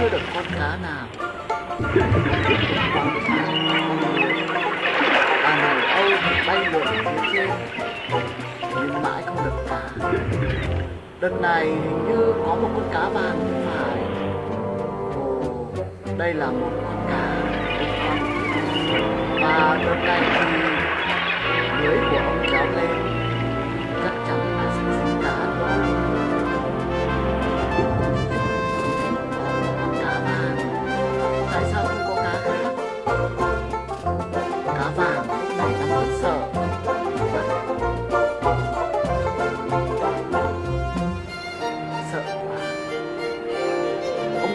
chưa được con cá nào bà này âu thì bay lượn phía trên nhưng mãi không được cá đợt này hình như có một con cá vàng thì phải ồ đây là một con cá và đợt này thì lưới của ông kéo lên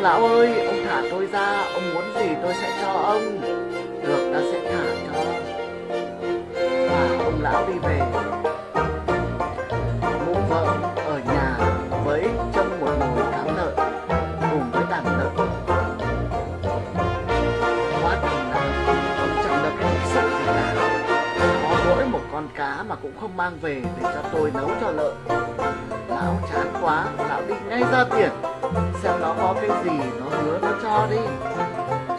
lão ơi ông thả tôi ra, ông muốn gì tôi sẽ cho ông. Được, ta sẽ thả cho. Và ông lão đi về. Mụ vợ ở nhà với trong một nồi cám lợn cùng với đàn lợn. Quá ông lão ông chẳng được cái sức gì cả. Có mỗi một con cá mà cũng không mang về để cho tôi nấu cho lợn. Lão chán quá, lão đi ngay ra tiền nó có cái gì nó hứa nó cho đi.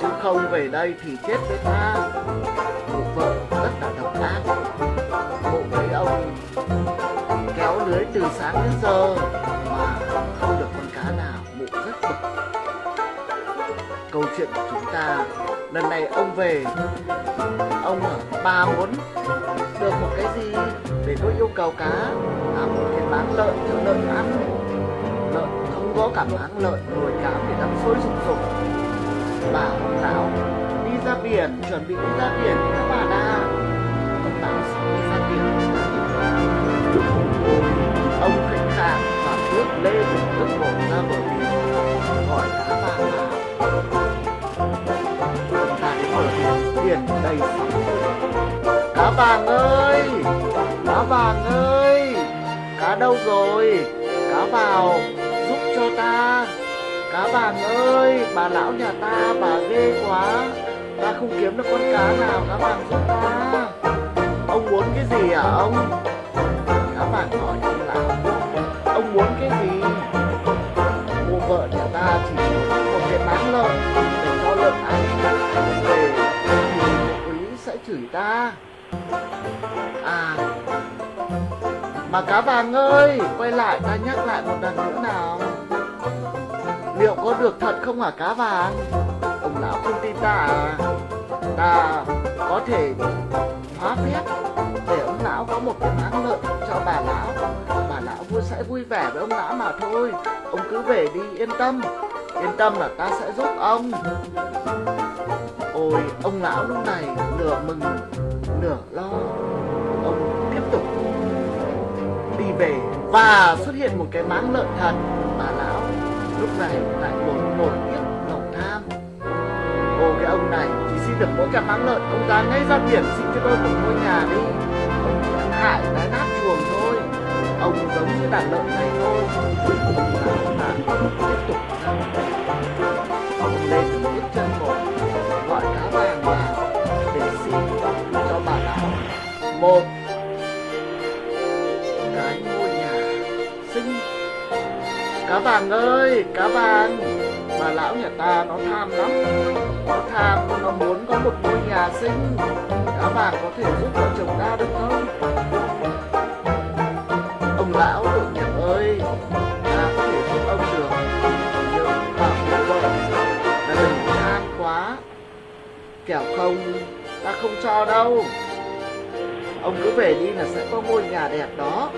Chứ không về đây thì chết với ta. Mụ vợ rất là độc ác mụ thấy ông kéo lưới từ sáng đến giờ mà không được con cá nào, mụ rất bực. Câu chuyện của chúng ta, lần này ông về, ông ở ba muốn được một cái gì để tôi yêu cầu cá? À một cái bán lợn cho lợn ăn, lợn có cả máng lợn, nồi cám để đắp sôi sùng sục bà ông lão đi ra biển, chuẩn bị đi ra biển thì các bà đã. Ông lão sắp đi ra biển. Ông khệnh khạng và nước lê nước bước ra bờ biển, Hỏi cá vàng ta tại bờ biển biển đầy sóng cá vàng ơi, cá vàng ơi, cá đâu rồi? Cá vào cho ta. Cá vàng ơi, bà lão nhà ta, bà ghê quá. Ta không kiếm được con cá nào, cá vàng giúp ta. Ông muốn cái gì hả ông? Cá vàng hỏi ông lão ông muốn cái gì? Cô vợ nhà ta chỉ có một bán lợn. Để cho lợn ăn về. Thì quý sẽ chửi ta. À mà cá vàng ơi, quay lại ta nhắc lại một lần nữa nào. Liệu có được thật không hả cá vàng? Ông lão không tin ta à? Ta có thể hóa phép để ông lão có một cái máng lợn cho bà lão. Bà lão vui, sẽ vui vẻ với ông lão mà thôi. Ông cứ về đi, yên tâm. Yên tâm là ta sẽ giúp ông. Ôi, ông lão lúc này nửa mừng, nửa lo. Và xuất hiện một cái máng lợn thật bà lão. Lúc này lại buồn một tiếc lòng tham. Ô, cái ông này, chỉ xin được mỗi cái máng lợn, ông ta ngay ra biển, xin cho tôi một ngôi nhà đi. Cá vàng ơi cá vàng bà lão nhà ta nó tham lắm. Nó tham, nó muốn có một ngôi nhà xinh. Cá vàng có thể giúp vợ chồng ta được không? Ông lão tội nghiệp ơi. Ta có thể giúp ông được. Nhưng bảo vợ là đừng tham quá. Kẻo không, ta không cho đâu. Ông cứ về đi là sẽ có ngôi nhà đẹp đó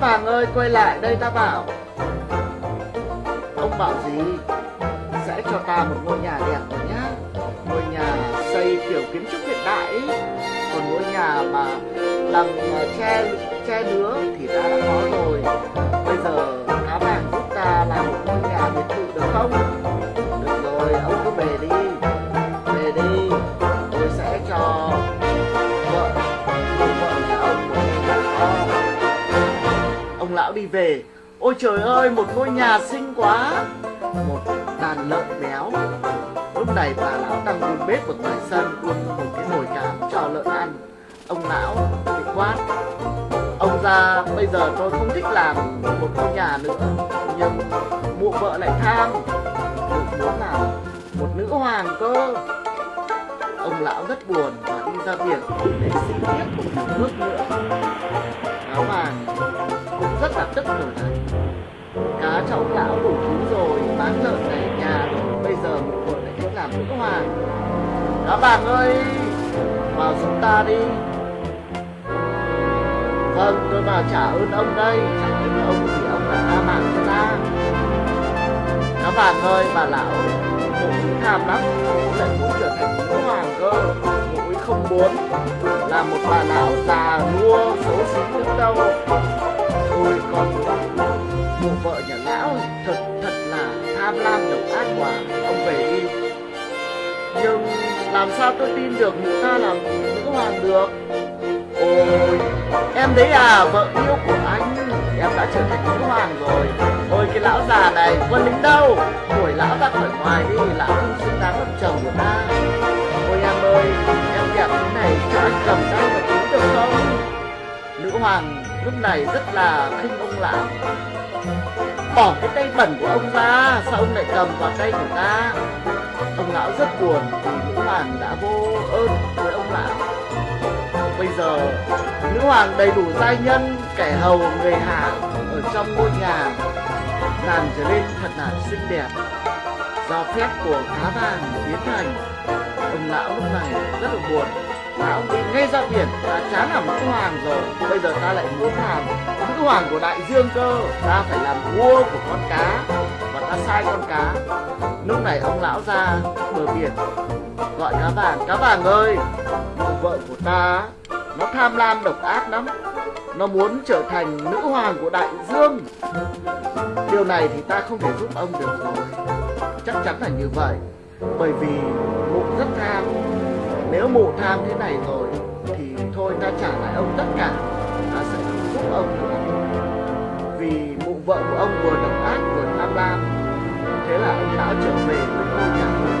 cá vàng ơi, quay lại, đây ta bảo. Ông bảo gì? Sẽ cho ta một ngôi nhà đẹp rồi nhá. Ngôi nhà xây kiểu kiến trúc hiện đại ý. còn ngôi nhà mà bằng che à, tre tre nứa thì ta đã có rồi. Lão đi về. Ôi trời ơi, một ngôi nhà xinh quá. Một đàn lợn béo. Lúc này bà lão đang đun bếp ở ngoài sân đun một cái nồi cám cho lợn ăn. Ông lão bị quát. Ông già bây giờ tôi không thích làm một ngôi nhà nữa, nhưng mụ vợ lại tham. Mụ muốn làm một nữ hoàng cơ. Ông lão rất buồn và đi ra biển để xin tiếp một nước nữa cá vàng cũng rất là tức rồi này cá cháu lão đủ thứ rồi, bán lợn này, nhà rồi. Bây giờ một vợ lại thích làm nữ hoàng đó bạn ơi, vào giúp ta đi. Vâng tôi vào trả ơn ông đây. Trả ơn ông thì ông đã tha mạng cho ta. Đó bạn ơi, bà lão cũng ý tham lắm cũng lại muốn trở thành nữ hoàng cơ. Cũng ý không muốn là một bà lão già nua, xấu xí nữa đâu thôi con mụ vợ nhà lão thật thật là tham lam độc ác quá ông về đi. Nhưng làm sao tôi tin được mụ ta là nữ hoàng được? Ôi, em đấy à vợ yêu của anh, em đã trở thành nữ hoàng rồi. Ôi, cái lão già này quân lính đâu? Đuổi lão ra khỏi ngoài đi, lão không xứng đáng làm chồng của ta. Ôi em ơi anh cầm tay và cứu được không nữ hoàng, lúc này rất là khinh ông lão bỏ cái tay bẩn của ông ra, sao ông lại cầm vào tay của ta? Ông lão rất buồn vì nữ hoàng đã vô ơn với ông lão bây giờ, nữ hoàng đầy đủ giai nhân, kẻ hầu, người hạ ở trong ngôi nhà nàng trở nên thật là xinh đẹp. Do phép của cá vàng biến thành, ông lão lúc này rất là buồn ông đi ngay ra biển đã chán làm nữ hoàng rồi? Bây giờ ta lại muốn làm nữ hoàng của đại dương cơ. Ta phải làm vua của con cá, và ta sai con cá. Lúc này ông lão ra bờ biển, gọi cá vàng cá vàng ơi vợ của ta, nó tham lam độc ác lắm. Nó muốn trở thành nữ hoàng của đại dương. Điều này thì ta không thể giúp ông được rồi. Chắc chắn là như vậy, bởi vì mụ rất tham nếu mụ tham thế này rồi, thì thôi ta trả lại ông tất cả. Ta sẽ không giúp ông nữa. Vì mụ vợ của ông vừa độc ác vừa tham lam. Thế là ông lão trở về với ngôi nhà.